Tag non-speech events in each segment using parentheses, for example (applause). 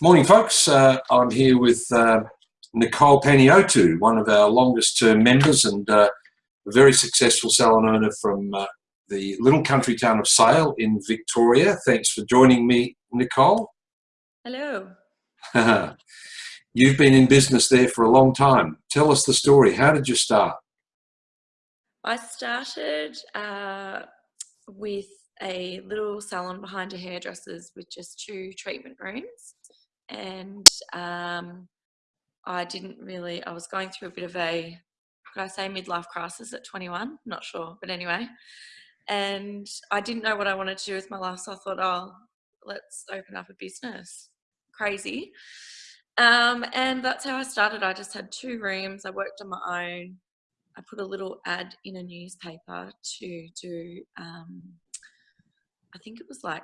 Morning, folks. Uh, I'm here with uh, Nicole Paniotu, one of our longest term members and uh, a very successful salon owner from uh, the little country town of Sale in Victoria. Thanks for joining me, Nicole. Hello. (laughs) You've been in business there for a long time. Tell us the story. How did you start? I started uh, with a little salon behind a hairdresser's with just two treatment rooms. And um, I didn't really, I was going through a bit of a, could I say midlife crisis at 21? Not sure, but anyway. And I didn't know what I wanted to do with my life. So I thought, oh, let's open up a business. Crazy. Um, and that's how I started. I just had two rooms. I worked on my own. I put a little ad in a newspaper to do, um, I think it was like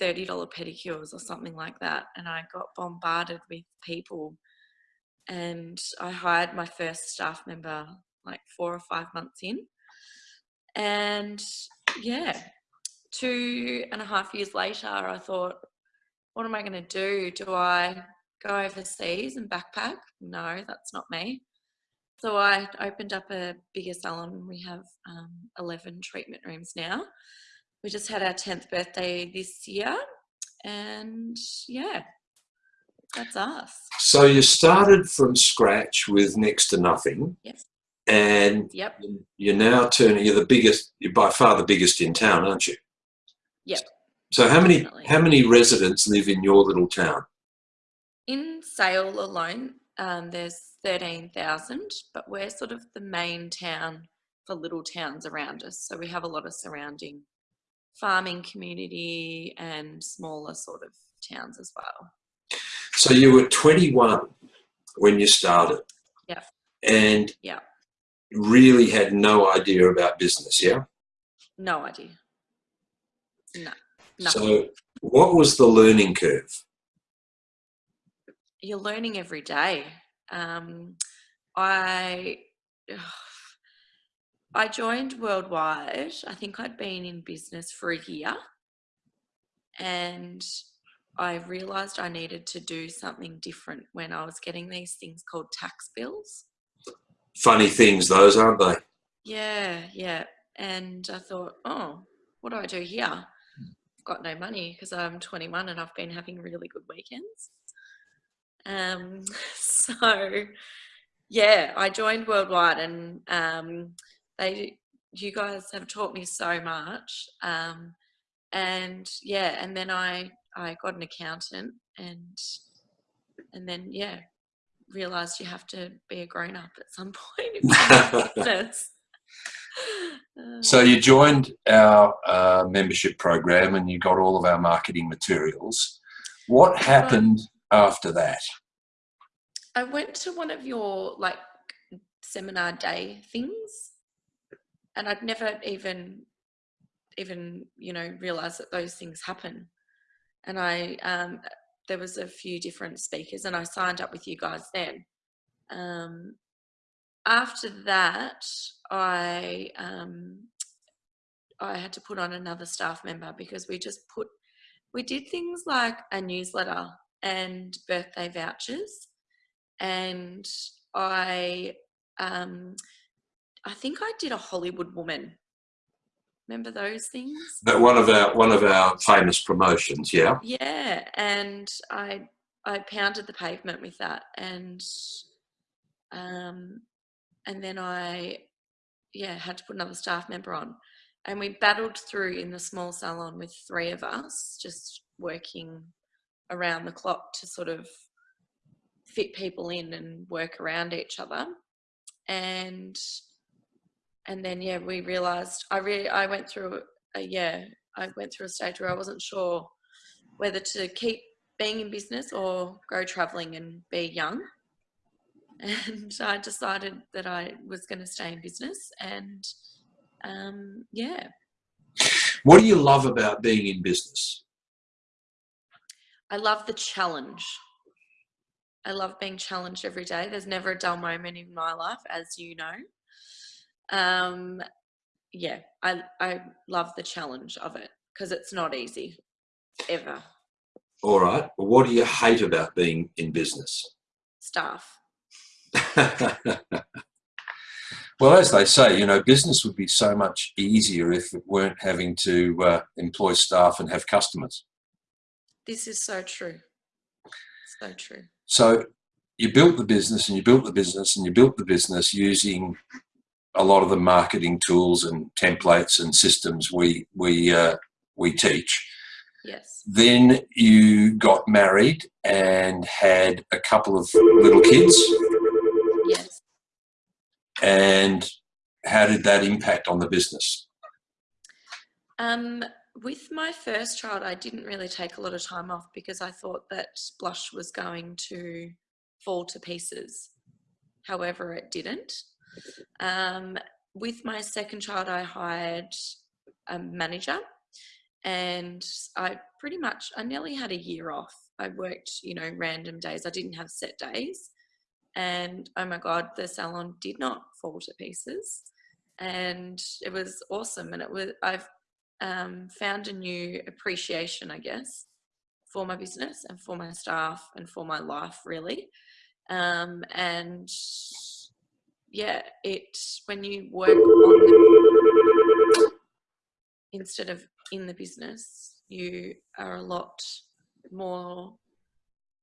$30 pedicures or something like that. And I got bombarded with people. And I hired my first staff member like four or five months in. And yeah, two and a half years later, I thought, what am I going to do? Do I go overseas and backpack? No, that's not me. So I opened up a bigger salon. We have um, 11 treatment rooms now. We just had our 10th birthday this year. And yeah, that's us. So you started from scratch with next to nothing. Yes. And yep. you're now turning, you're the biggest, you're by far the biggest in town, aren't you? Yep. So how many, Definitely. how many residents live in your little town? In Sale alone, um, there's 13,000, but we're sort of the main town for little towns around us. So we have a lot of surrounding farming community and smaller sort of towns as well. So you were 21 when you started. Yeah. And yeah. really had no idea about business, yeah? No idea. No. Nothing. So what was the learning curve? You're learning every day. Um, I I joined Worldwide. I think I'd been in business for a year, and I realized I needed to do something different when I was getting these things called tax bills. Funny things, those aren't they? Yeah, yeah. And I thought, oh, what do I do here? I've got no money because I'm 21 and I've been having really good weekends. Um, (laughs) so yeah, I joined Worldwide and um, they, you guys have taught me so much. Um, and yeah, and then I, I got an accountant and, and then, yeah, realized you have to be a grown up at some (laughs) point. (laughs) (laughs) so you joined our uh, membership program and you got all of our marketing materials. What happened after that? I went to one of your like seminar day things and I'd never even even you know realized that those things happen and I um, there was a few different speakers and I signed up with you guys then um, after that I um, I had to put on another staff member because we just put we did things like a newsletter and birthday vouchers. And I, um, I think I did a Hollywood woman. Remember those things? That one of our one of our famous promotions, yeah. Yeah, and I I pounded the pavement with that, and um, and then I yeah had to put another staff member on, and we battled through in the small salon with three of us, just working around the clock to sort of fit people in and work around each other and and then yeah we realized i really i went through a yeah i went through a stage where i wasn't sure whether to keep being in business or go traveling and be young and i decided that i was going to stay in business and um, yeah what do you love about being in business I love the challenge. I love being challenged every day. There's never a dull moment in my life, as you know. Um, yeah, I I love the challenge of it because it's not easy, ever. All right. Well, what do you hate about being in business? Staff. (laughs) well, as they say, you know, business would be so much easier if it weren't having to uh, employ staff and have customers. This is so true. So true. So you built the business and you built the business and you built the business using a lot of the marketing tools and templates and systems we we uh, we teach. Yes. Then you got married and had a couple of little kids. Yes. And how did that impact on the business? Um, with my first child, I didn't really take a lot of time off because I thought that Blush was going to fall to pieces. However, it didn't. Um, with my second child, I hired a manager and I pretty much, I nearly had a year off. I worked, you know, random days. I didn't have set days. And oh my God, the salon did not fall to pieces. And it was awesome. And it was, I've um, found a new appreciation, I guess, for my business and for my staff and for my life, really. Um, and yeah, it when you work on the, instead of in the business, you are a lot more.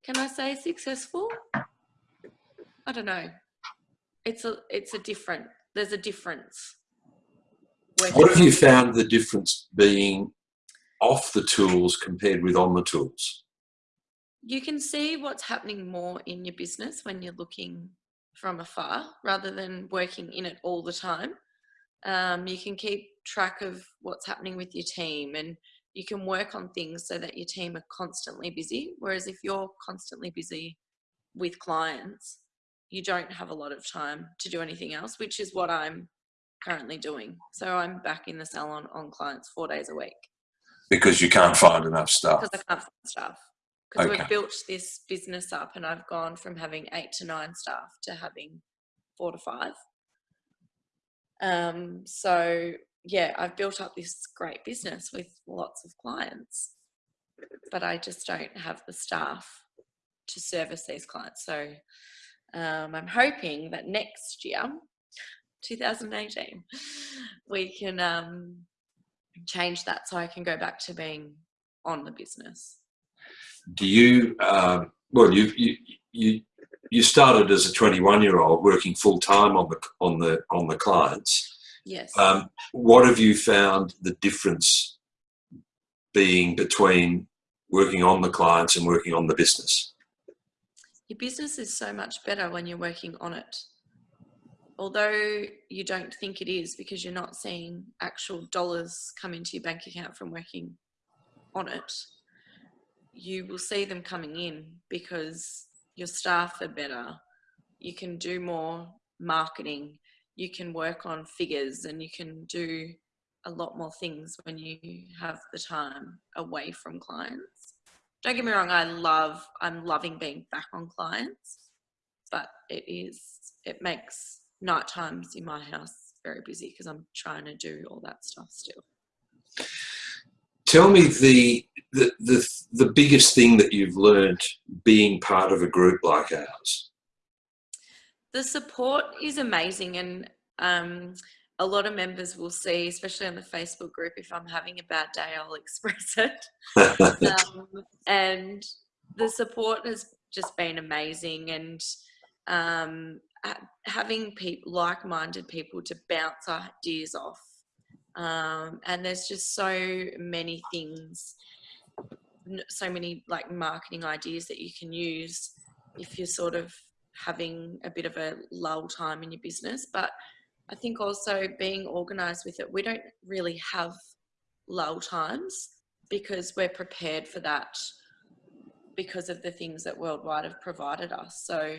Can I say successful? I don't know. It's a it's a different. There's a difference. What have you found the difference being off the tools compared with on the tools? You can see what's happening more in your business when you're looking from afar rather than working in it all the time. Um, you can keep track of what's happening with your team and you can work on things so that your team are constantly busy. Whereas if you're constantly busy with clients, you don't have a lot of time to do anything else, which is what I'm currently doing. So I'm back in the salon on clients four days a week. Because you can't find enough staff. Because I can't find staff because okay. we've built this business up and I've gone from having eight to nine staff to having four to five. Um, so yeah, I've built up this great business with lots of clients, but I just don't have the staff to service these clients. So um, I'm hoping that next year, 2018, we can um, change that so I can go back to being on the business do you, um, well, you, you, you, you started as a 21 year old working full time on the, on the, on the clients. Yes. Um, what have you found the difference being between working on the clients and working on the business? Your business is so much better when you're working on it. Although you don't think it is because you're not seeing actual dollars come into your bank account from working on it you will see them coming in because your staff are better. You can do more marketing. You can work on figures and you can do a lot more things when you have the time away from clients. Don't get me wrong, I love, I'm loving being back on clients, but it is, it makes night times in my house very busy because I'm trying to do all that stuff still. Tell me the, the, the, the biggest thing that you've learned being part of a group like ours. The support is amazing and um, a lot of members will see, especially on the Facebook group, if I'm having a bad day, I'll (laughs) express it. (laughs) um, and the support has just been amazing and um, having people, like-minded people to bounce ideas off um, and there's just so many things so many like marketing ideas that you can use if you're sort of having a bit of a lull time in your business. But i think also being organized with it we don't really have lull times because we're prepared for that because of the things that worldwide have provided us. So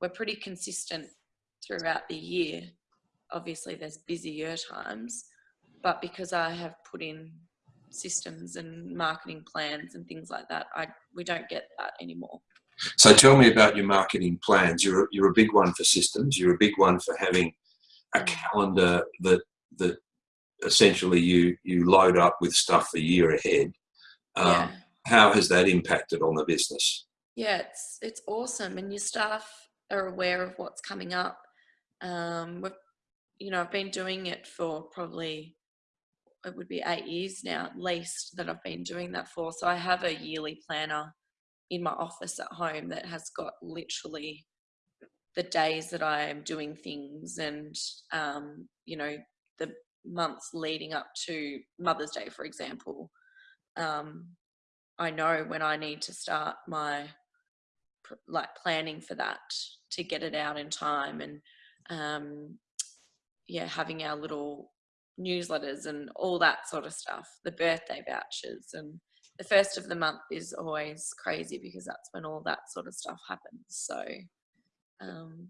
we're pretty consistent throughout the year. Obviously there's busier times but because I have put in systems and marketing plans and things like that, I we don't get that anymore. So tell me about your marketing plans. You're a, you're a big one for systems. You're a big one for having a calendar that that essentially you you load up with stuff a year ahead. Um, yeah. how has that impacted on the business? Yeah, it's it's awesome, and your staff are aware of what's coming up. Um, we've, you know, I've been doing it for probably it would be eight years now at least that I've been doing that for. So I have a yearly planner in my office at home that has got literally the days that I am doing things and um, you know the months leading up to Mother's Day, for example. Um, I know when I need to start my like planning for that to get it out in time and um, yeah, having our little newsletters and all that sort of stuff, the birthday vouchers and the first of the month is always crazy because that's when all that sort of stuff happens. So um,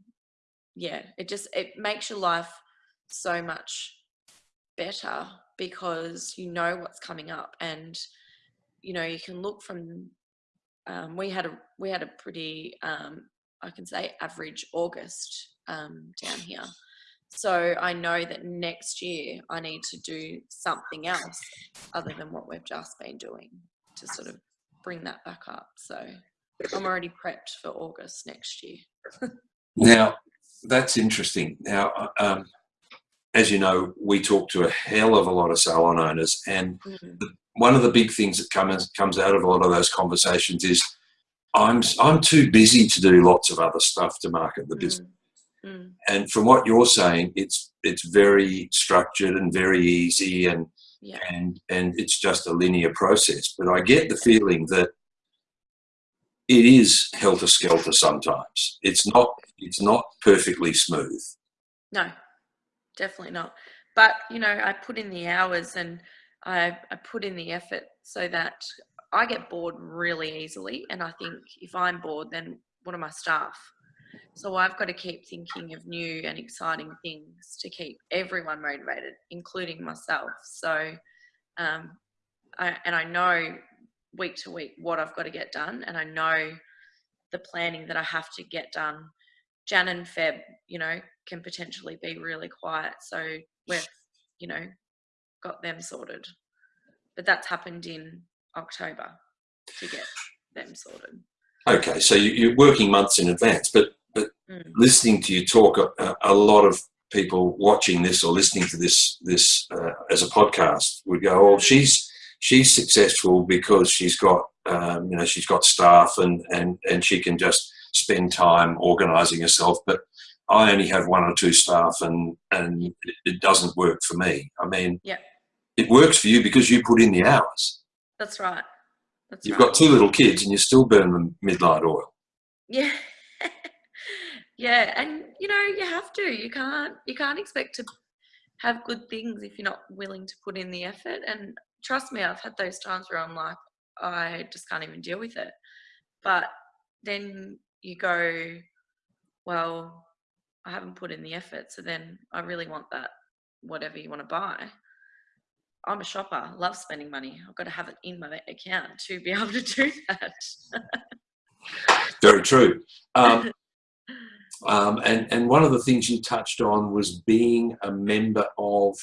yeah, it just, it makes your life so much better because you know what's coming up and you know you can look from um, we had a we had a pretty um, I can say average August um, down here so I know that next year I need to do something else other than what we've just been doing to sort of bring that back up. So I'm already prepped for August next year. now, that's interesting. Now, um, as you know, we talk to a hell of a lot of salon owners, and mm. the, one of the big things that comes comes out of a lot of those conversations is, "I'm I'm too busy to do lots of other stuff to market the mm. business." Mm. And from what you're saying, it's it's very structured and very easy, and yeah. and and it's just a linear process. But I get the feeling that it is helter skelter sometimes. It's not it's not perfectly smooth. No, definitely not. But you know, I put in the hours and I I put in the effort so that I get bored really easily. And I think if I'm bored, then what are my staff? So I've got to keep thinking of new and exciting things to keep everyone motivated, including myself. So, um, I, and I know week to week what I've got to get done, and I know the planning that I have to get done. Jan and Feb, you know, can potentially be really quiet. So we've, you know, got them sorted. But that's happened in October to get them sorted. Okay, so you're working months in advance, but but mm. listening to you talk, a, a, lot of people watching this or listening to this this uh, as a podcast would go, "Oh, she's she's successful because she's got um, you know she's got staff and and and she can just spend time organising herself." But I only have one or two staff, and and it doesn't work for me. I mean, yeah. it works for you because you put in the hours. That's right. That's You've right. got two little kids, and you still burn the midnight oil. Yeah. (laughs) yeah, and you know you have to. You can't. You can't expect to have good things if you're not willing to put in the effort. And trust me, I've had those times where I'm like, I just can't even deal with it. But then you go, well, I haven't put in the effort, so then I really want that whatever you want to buy. I'm a shopper, love spending money. I've got to have it in my account to be (laughs) able to do that. Very true. Um, um, and, and one of the things you touched on was being a member of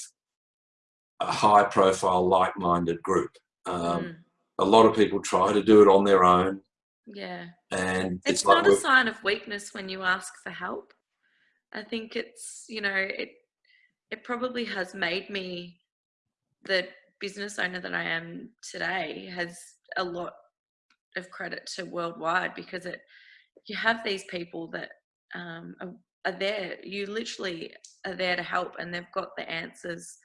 a high profile, like minded group. Um, mm. A lot of people try to do it on their own. Yeah. And it's, it's not a sign of weakness when you ask for help. I think it's, you know, it, it probably has made me the business owner that I am today has a lot of credit to worldwide because it you have these people that um, are, are there you literally are there to help and they've got the answers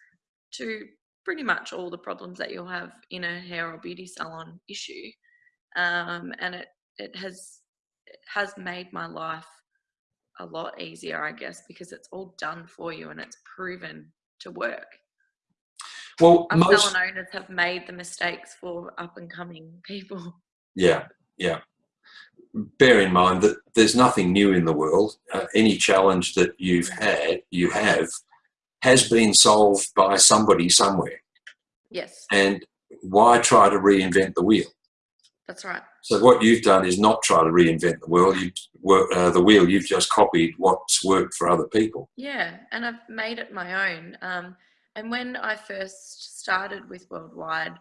to pretty much all the problems that you'll have in a hair or beauty salon issue um, and it it has it has made my life a lot easier i guess because it's all done for you and it's proven to work well, Our most salon owners have made the mistakes for up and coming people. Yeah, yeah. Bear in mind that there's nothing new in the world. Uh, any challenge that you've had, you have, has been solved by somebody somewhere. Yes. And why try to reinvent the wheel? That's right. So what you've done is not try to reinvent the wheel. You work uh, the wheel. You've just copied what's worked for other people. Yeah, and I've made it my own. Um, and when I first started with Worldwide,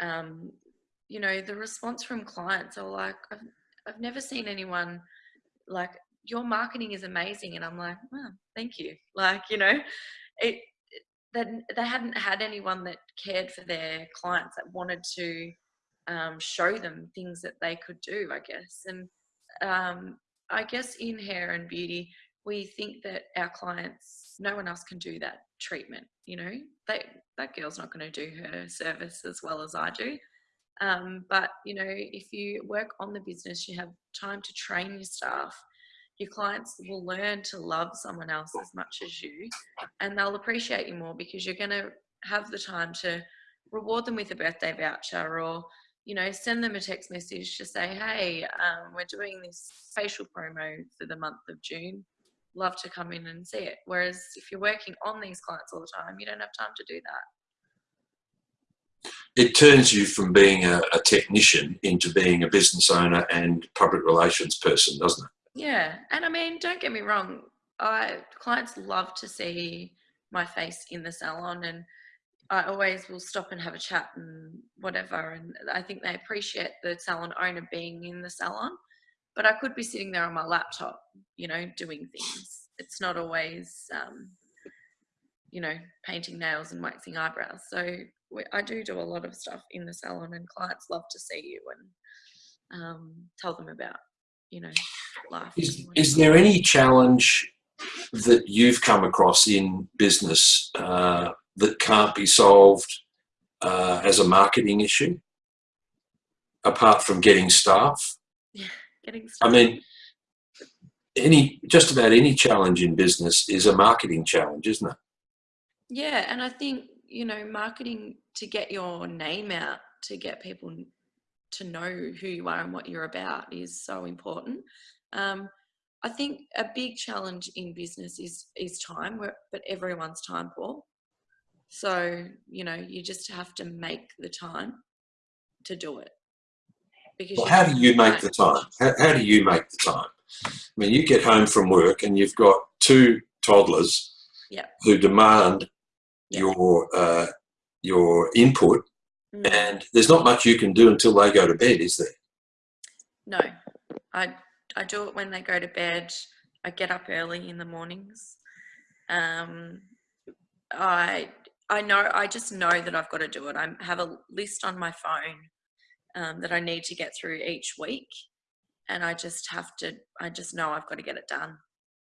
um, you know, the response from clients are like, I've, never seen anyone like your marketing is amazing. And I'm like, well, thank you. Like, you know, it, that they hadn't had anyone that cared for their clients that wanted to um, show them things that they could do, I guess. And um, I guess in hair and beauty, we think that our clients, no one else can do that treatment. You know, they, that girl's not going to do her service as well as I do. Um, but you know, if you work on the business, you have time to train your staff. Your clients will learn to love someone else as much as you, and they'll appreciate you more because you're going to have the time to reward them with a birthday voucher or you know send them a text message to say hey um, we're doing this facial promo for the month of june love to come in and see it whereas if you're working on these clients all the time you don't have time to do that it turns you from being a, a, technician into being a business owner and public relations person, doesn't it? Yeah, and I mean, don't get me wrong. I clients love to see my face in the salon, and I always will stop and have a chat and whatever. And I think they appreciate the salon owner being in the salon. But I could be sitting there on my laptop, you know, doing things. It's not always, um, you know, painting nails and waxing eyebrows. So we, I do do a lot of stuff in the salon, and clients love to see you and um, tell them about you know life. Is, is there any challenge that you've come across in business uh, that can't be solved uh, as a marketing issue, apart from getting staff? Yeah, getting staff. I mean, any just about any challenge in business is a marketing challenge, isn't it? Yeah, and I think you know, marketing to get your name out, to get people to know who you are and what you're about is so important. Um, I think a big challenge in business is is time, but everyone's time poor. So you know, you just have to make the time to do it. Because well, how do you make the time? How, how do you make the time? I mean, you get home from work and you've got two toddlers yep. who demand your uh, your input, mm. and there's not much you can do until they go to bed, is there? No, I I do it when they go to bed. I get up early in the mornings. Um, I I know I just know that I've got to do it. I have a list on my phone um, that I need to get through each week, and I just have to. I just know I've got to get it done.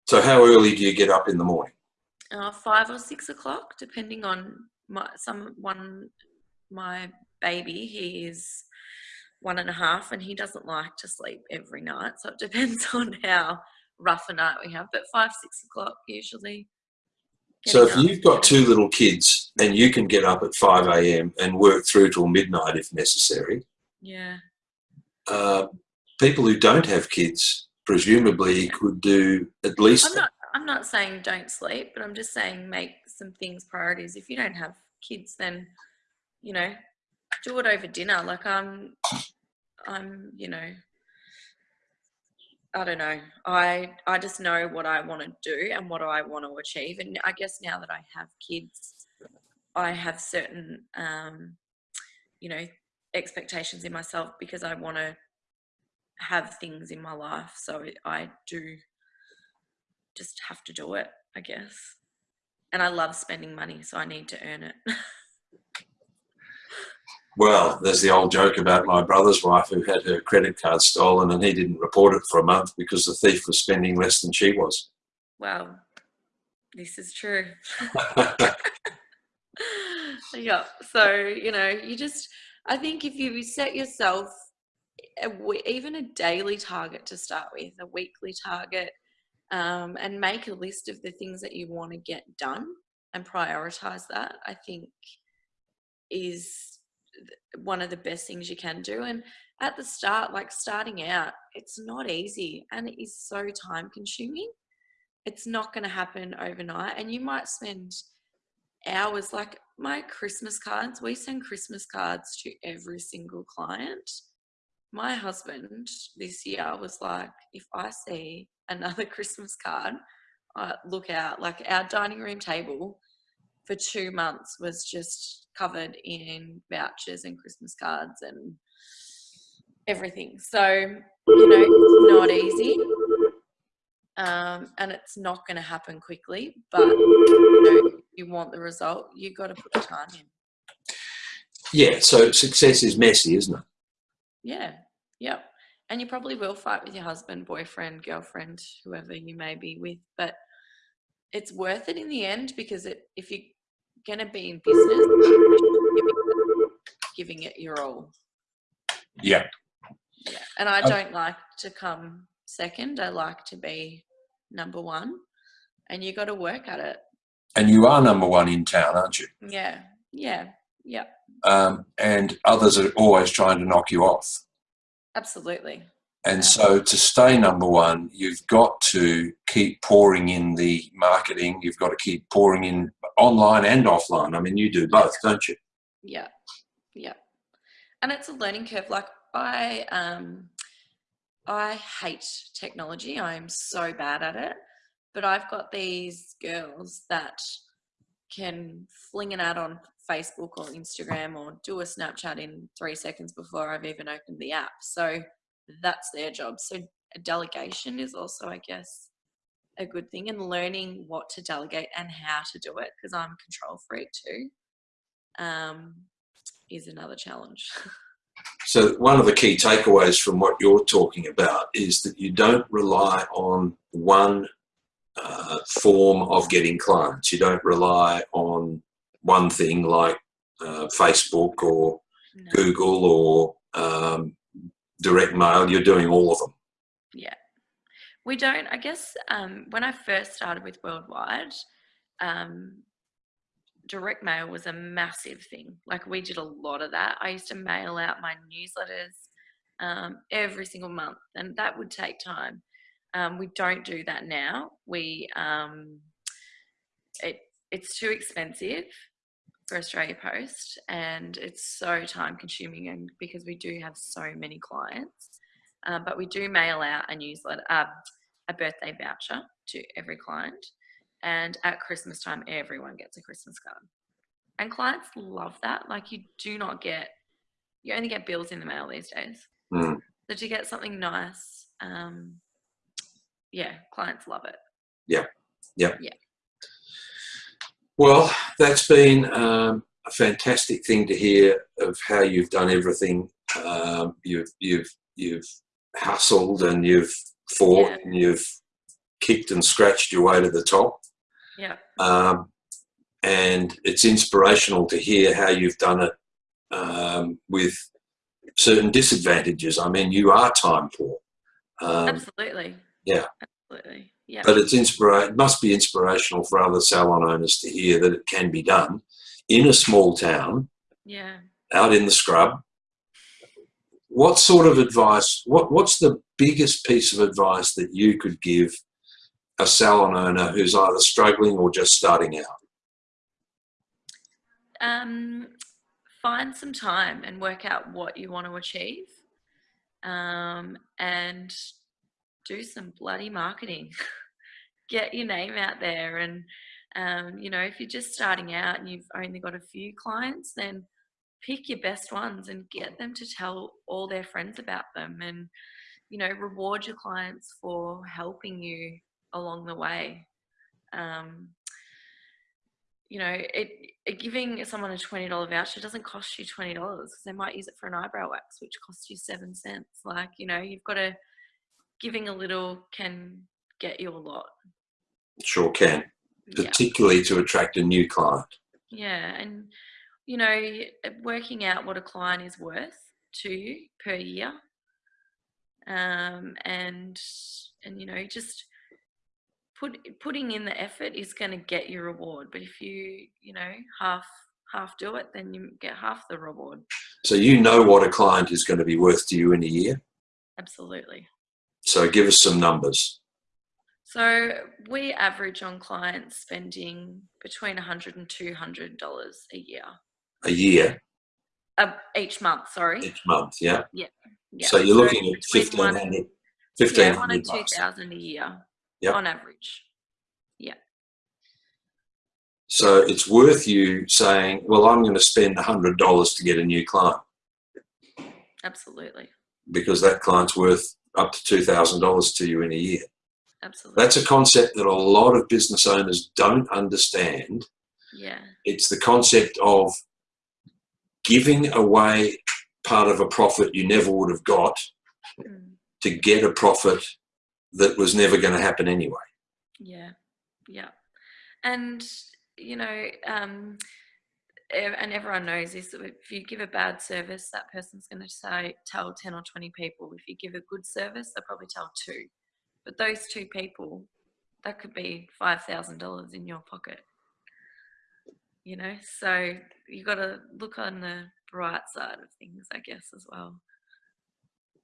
So, how early do you get up in the morning? Uh, five or six o'clock, depending on my some one my baby. He is one and a half, and he doesn't like to sleep every night. So it (laughs) depends on how rough a night we have. But five six o'clock usually. So if you've got two little kids and you can get up at 5 a.m. and work through till midnight if necessary. Yeah. Uh, people who don't have kids presumably could do at least. I'm not, I'm not saying don't sleep, but I'm just saying make some things priorities. If you don't have kids, then you know, do it over dinner. Like I'm, I'm, you know, I don't know. I I just know what I want to do and what I want to achieve. And I guess now that I have kids, I have certain, um, you know, expectations in myself because I want to have things in my life. So I do just have to do it, I guess. And I love spending money, so I need to earn it. (laughs) well, there's the old joke about my brother's wife who had her credit card stolen and he didn't report it for a month because the thief was spending less than she was. Wow, this is true. (laughs) (laughs) yeah, so, you know, you just, I think if you set yourself a, even a daily target to start with, a weekly target, um, and make a list of the things that you want to get done and prioritize that, I think is one of the best things you can do. And at the start, like starting out, it's not easy and it is so time consuming. It's not going to happen overnight. And you might spend hours like my Christmas cards, we send Christmas cards to every single client. My husband this year was like, if I see another (laughs) Christmas card. Uh, look out, like our dining room table for two months was just covered in vouchers and Christmas cards and everything. So, you know, it's not easy. Um, and it's not going to happen quickly, but you, know, you want the result, you've got to put the time in. Yeah, so success is messy, isn't it? Yeah, yep. And you probably will fight with your husband, boyfriend, girlfriend, whoever you may be with, but it's worth it in the end because it, if you're going to be in business, giving, giving it your all. Yeah. Yeah. And I don't like to come second. I like to be number one. And you got to work at it. And you are number one in town, aren't you? Yeah. Yeah. Yeah. Um, and others are always trying to knock you off. Absolutely. And so to stay number one, you've got to keep pouring in the marketing. You've got to keep pouring in online and offline. I mean, you do both, don't you? Yeah. Yeah. And it's a learning curve. Like I, um, I hate technology. I'm so bad at it. But I've got these girls that can fling an ad on Facebook or Instagram or do a Snapchat in three seconds before I've even opened the app. So that's their job. So delegation is also, I guess, a good thing and learning what to delegate and how to do it because I'm control freak too um, is another challenge. (laughs) So one of the key takeaways from what you're talking about is that you don't rely on one uh, form of getting clients. You don't rely on one thing like uh, Facebook or no. Google or um, direct mail. You're doing all of them. Yeah. We don't, I guess, um, when I first started with Worldwide, um, direct mail was a massive thing. Like we did a lot of that. I used to mail out my newsletters um, every single month, and that would take time. Um, we don't do that now. We um, it it's too expensive for Australia Post, and it's so time consuming, and because we do have so many clients. Uh, but we do mail out a newsletter, uh, a birthday voucher to every client. And at Christmas time, everyone gets a Christmas card. And clients love that. Like you do not get, you only get bills in the mail these days. Mm. So to get something nice, um, yeah, clients love it. Yeah. Yeah. Yeah. Well, that's been um, a fantastic thing to hear of how you've done everything. Um, you've you've you've hustled and you've fought yeah. and you've kicked and scratched your way to the top. Yeah. Um, and it's inspirational to hear how you've done it um, with certain disadvantages. I mean, you are time poor. Um, Absolutely. Yeah. Absolutely. Yeah. But it's inspira- it must be inspirational for other salon owners to hear that it can be done in a small town. Yeah. Out in the scrub. What sort of advice, what, what's the biggest piece of advice that you could give a salon owner who's either struggling or just starting out? Um, find some time and work out what you want to achieve um, and do some bloody marketing. (laughs) Get your name out there. And, um, you know, if you're just starting out and you've only got a few clients, then pick your best ones and get them to tell all their friends about them and, you know, reward your clients for helping you along the way. Um, you know, it, it, giving someone a twenty dollar voucher doesn't cost you twenty dollars because they might use it for an eyebrow wax, which costs you seven cents. Like, you know, you've got to giving a little can get you a lot. Sure can, particularly yeah. to attract a new client. Yeah, and you know, working out what a client is worth to you per year, um, and and you know, just put putting in the effort is going to get your reward. But if you you know half half do it, then you get half the reward. So you know what a client is going to be worth to you in a year. Absolutely. So give us some numbers. So we average on clients spending between 100 and 200 dollars a year. A year. Uh, each month, sorry. Each month, yeah. Yeah. yeah. So you're so looking at 1500 1500 yeah, one and 2000 a year yep. on average. Yeah. So it's worth you saying, well, I'm going to spend $100 to get a new client. Absolutely. because that client's worth up to $2,000 to you in a year. Absolutely. That's a concept that a lot of business owners don't understand. yeah. It's the concept of giving away part of a profit you never would have got Mm. to get a profit that was never going to happen anyway. Yeah, yeah, and you know, um, and everyone knows this. If you give a bad service, that person's going to say tell ten or twenty people. If you give a good service, they'll probably tell two. But those two people, that could be five thousand dollars in your pocket. You know, so you've got to look on the bright side of things, I guess, as well.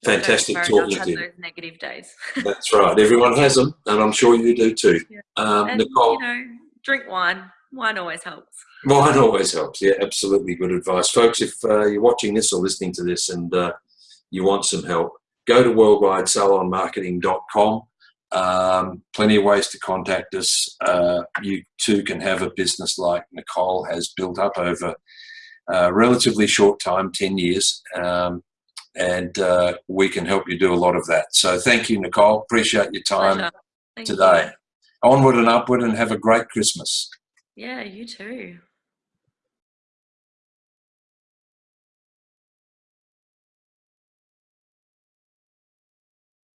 Fantastic talking to you. Those negative days. That's right. Everyone has them, and I'm sure you do too. Yeah. Um, and Nicole, you know, drink wine. Wine always helps. Wine always helps. Yeah, absolutely good advice. Folks, if uh, you're watching this or listening to this and uh, you want some help, go to worldwidesalonmarketing.com. Um, plenty of ways to contact us. Uh, you too can have a business like Nicole has built up over a relatively short time 10 years. Um, and uh, we can help you do a lot of that. So, thank you, Nicole. Appreciate your time. Thank you. today. Onward and upward, and have a great Christmas. Yeah, you too.